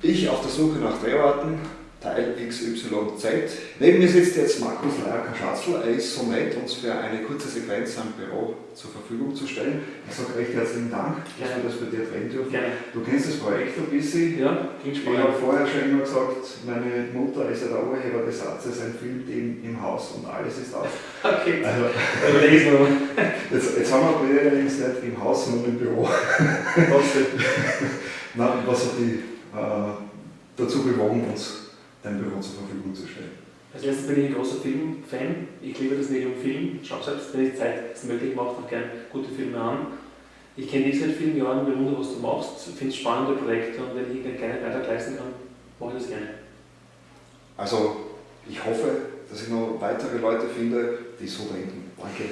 Ich auf der Suche nach Drehorten, Teil XYZ. Neben mir sitzt jetzt Markus Leier-Kaschatzl. Er ist so nett, uns für eine kurze Sequenz am Büro zur Verfügung zu stellen. Ich sage recht herzlichen Dank, dass wir das bei dir drehen dürfen. Gerne. Du kennst das Projekt ein bisschen. Ja, klingt Ich spannend. habe vorher schon immer gesagt, meine Mutter ist ja der Urheber des Satzes, ein Filmteam im Haus und alles ist aus. Okay, Also, überleg es mal. jetzt, jetzt haben wir allerdings nicht im Haus, sondern im Büro. Trotzdem. Na, was hat die dazu bewogen, uns dein Büro zur Verfügung zu stellen? Als erstes bin ich ein großer Filmfan. Ich liebe das Medium Film. Schau selbst, wenn die Zeit es möglich macht, auch gerne gute Filme an. Ich kenne dich seit vielen Jahren, bewundere, was du machst, finde spannende Projekte und wenn ich einen kleinen Beitrag leisten kann, mache ich das gerne. Also, ich hoffe, dass ich noch weitere Leute finde, die so denken. Danke.